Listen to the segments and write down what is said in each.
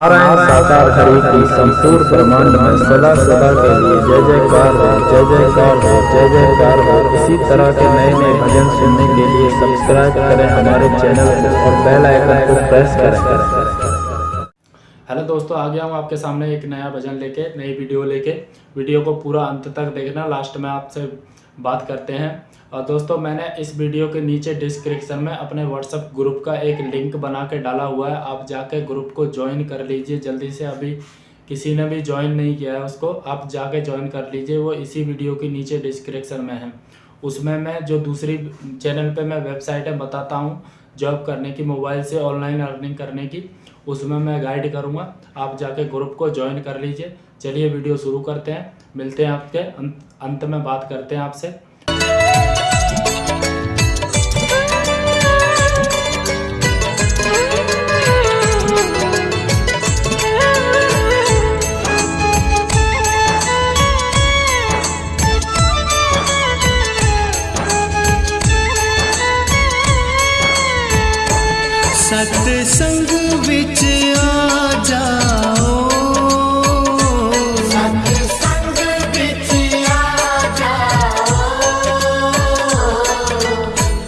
साकार की संपूर्ण ब्रह्मांड में सदा सदा के लिए जय जयकार हो, जय जयकार हो, जय जयकार हो। इसी तरह के नए नए भजन सुनने के लिए सब्सक्राइब करें हमारे चैनल को और बेल आइकन को प्रेस करें। हेलो दोस्तों, आ गया हूँ आपके सामने एक नया भजन लेके, नई वीडियो लेके। वीडियो को पूरा अंत तक देखना। लास्ट में आपसे बात करते हैं। और दोस्तों, मैंने इस वीडियो के नीचे डिस्क्रिप्शन में अपने व्हाट्सअप ग्रुप का एक लिंक बना के डाला हुआ है। आप जाके ग्रुप को ज्वाइन कर लीजिए, जल्दी से अभी किसी ने भी ज्वाइन नहीं किया है उसको, आप जाके ज्वाइन कर लीजिए, वो इसी वीडियो के नीचे डिस्क्रिप्शन में है। उसमें मैं जो दूसरी चैनल पे मैं वेबसाइटें बताता हूँ जॉब करने की मोबाइल से ऑनलाइन अर्निंग करने की, उसमें मैं गाइड करूँगा। आप जाके ग्रुप को ज्वाइन कर लीजिए। चलिए वीडियो शुरू करते हैं। मिलते हैं आपके अंत में बात करते हैं आपसे। सत बिच आ जाओ। सत संग आ जाओ।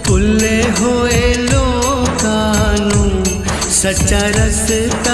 खुले होए लोकानु सच्चा रस्ता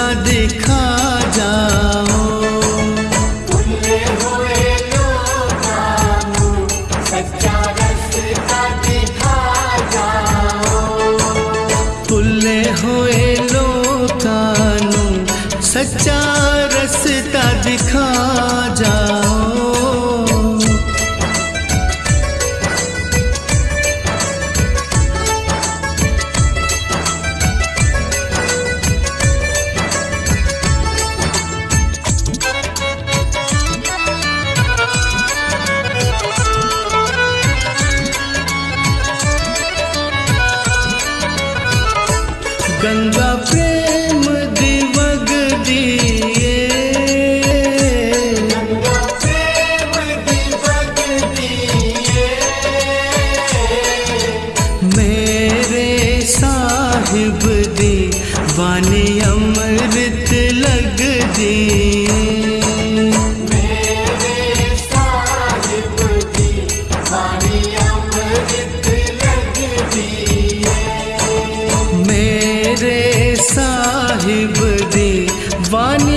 साहिब दी वाणी अमृत लग दी। मेरे साहिब दी वाणी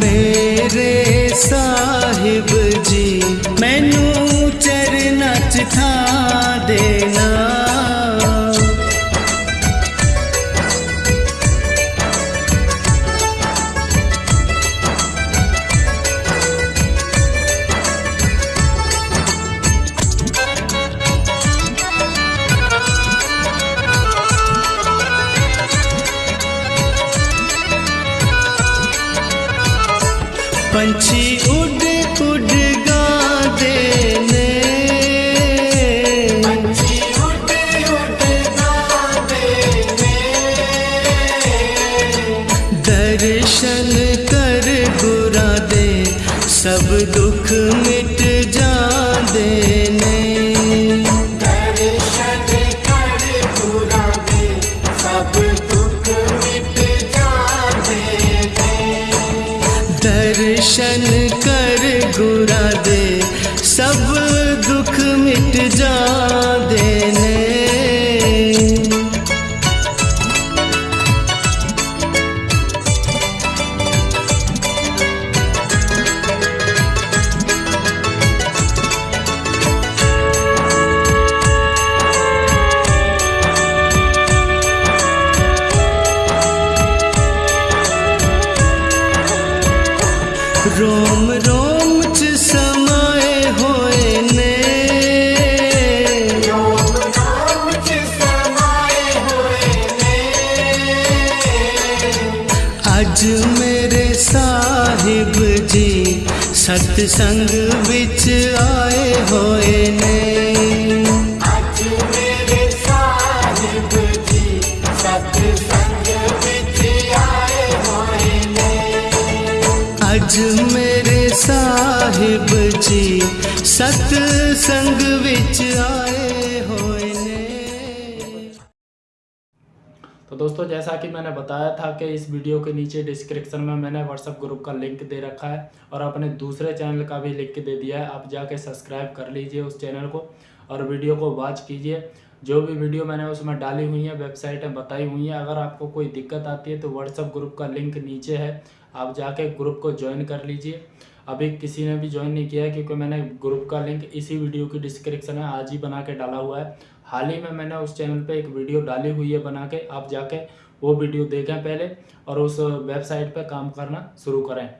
मेरे साहिब जी मैनू चरना चिथा दे। पंछी उड़ उड़ गा दे पंछी उड़ उड़ गा दर्शन कर गुरा दे सब दो रोम रोम च समय होए ने। अज मेरे साहिब जी सत्संग विच आए होए ने। मेरे साहिब जी, सतसंग विच आए तो दोस्तों, जैसा कि मैंने बताया था कि इस वीडियो के नीचे डिस्क्रिप्शन में मैंने व्हाट्सअप ग्रुप का लिंक दे रखा है और अपने दूसरे चैनल का भी लिंक दे दिया है। आप जाके सब्सक्राइब कर लीजिए उस चैनल को। और वीडियो को वॉच कीजिए। जो भी वीडियो मैंने उसमें डाली हुई है वेबसाइटें बताई हुई हैं, अगर आपको कोई दिक्कत आती है तो व्हाट्सअप ग्रुप का लिंक नीचे है। आप जाके ग्रुप को ज्वाइन कर लीजिए। अभी किसी ने भी ज्वाइन नहीं किया है, क्योंकि मैंने ग्रुप का लिंक इसी वीडियो की डिस्क्रिप्शन में आज ही बना के डाला हुआ है। हाल ही में मैंने उस चैनल पे एक वीडियो डाली हुई है बना के। आप जाके वो वीडियो देखें पहले और उस वेबसाइट पे काम करना शुरू करें।